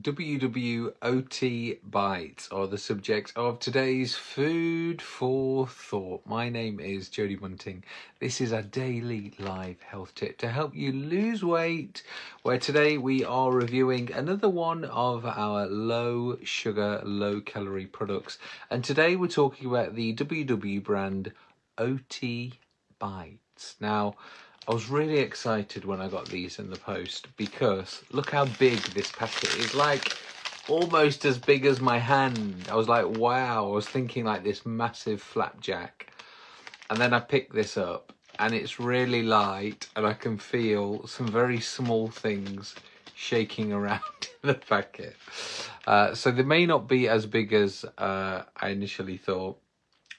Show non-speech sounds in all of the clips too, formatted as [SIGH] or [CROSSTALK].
WW Oaty Bites are the subject of today's Food for Thought. My name is Jody Bunting. This is a daily live health tip to help you lose weight, where today we are reviewing another one of our low sugar, low calorie products. And today we're talking about the WW brand Oaty Bites. Now, I was really excited when I got these in the post because look how big this packet is. Like almost as big as my hand. I was like, wow. I was thinking like this massive flapjack. And then I picked this up and it's really light and I can feel some very small things shaking around [LAUGHS] in the packet. Uh, so they may not be as big as uh, I initially thought.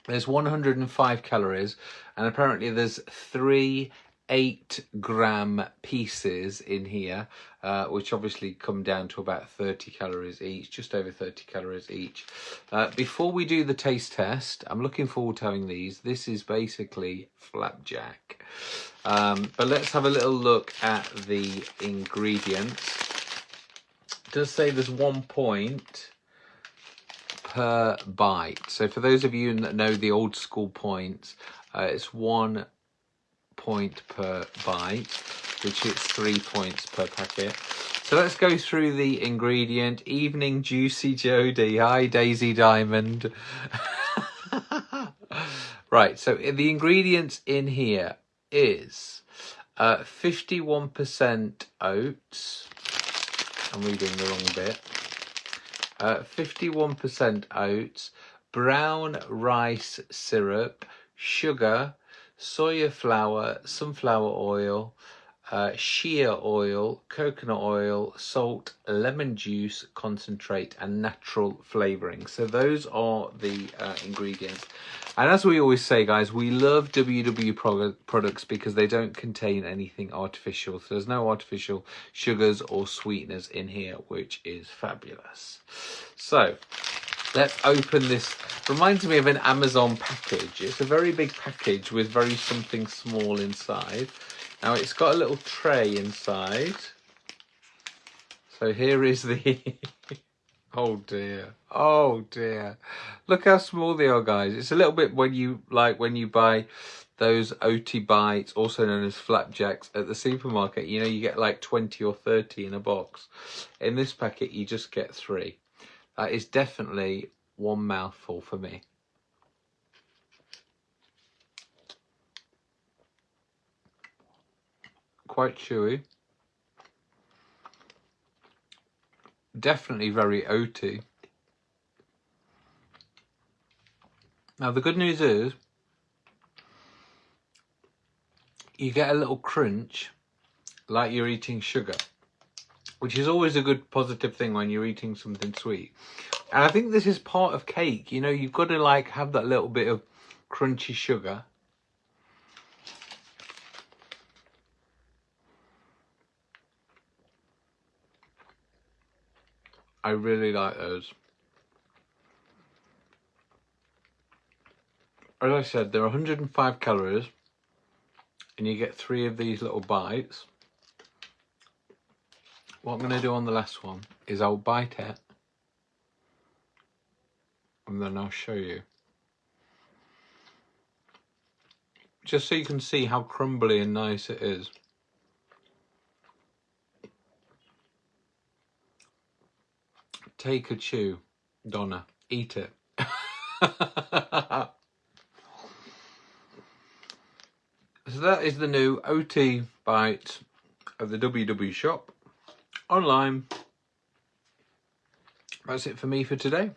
There's 105 calories and apparently there's three eight gram pieces in here, uh, which obviously come down to about 30 calories each, just over 30 calories each. Uh, before we do the taste test, I'm looking forward to having these. This is basically flapjack. Um, but let's have a little look at the ingredients. It does say there's one point per bite. So for those of you that know the old school points, uh, it's one point per bite, which is three points per packet. So let's go through the ingredient. Evening Juicy Jody. Hi, Daisy Diamond. [LAUGHS] right, so the ingredients in here is 51% uh, oats. I'm reading the wrong bit. 51% uh, oats, brown rice syrup, sugar, soya flour, sunflower oil, uh, shea oil, coconut oil, salt, lemon juice, concentrate, and natural flavouring. So those are the uh, ingredients. And as we always say, guys, we love WW products because they don't contain anything artificial. So there's no artificial sugars or sweeteners in here, which is fabulous. So let's open this reminds me of an amazon package it's a very big package with very something small inside now it's got a little tray inside so here is the [LAUGHS] oh dear oh dear look how small they are guys it's a little bit when you like when you buy those Oaty bites, also known as flapjacks, at the supermarket. You know, you get like 20 or 30 in a box. In this packet, you just get three. That is definitely one mouthful for me. Quite chewy. Definitely very oaty. Now the good news is you get a little crunch like you're eating sugar which is always a good positive thing when you're eating something sweet. And I think this is part of cake. You know, you've got to like have that little bit of crunchy sugar. I really like those. As I said, they're 105 calories and you get three of these little bites. What I'm going to do on the last one is I'll bite it and then I'll show you. Just so you can see how crumbly and nice it is. Take a chew, Donna. Eat it. [LAUGHS] so that is the new Oaty bite of the WW shop online. That's it for me for today.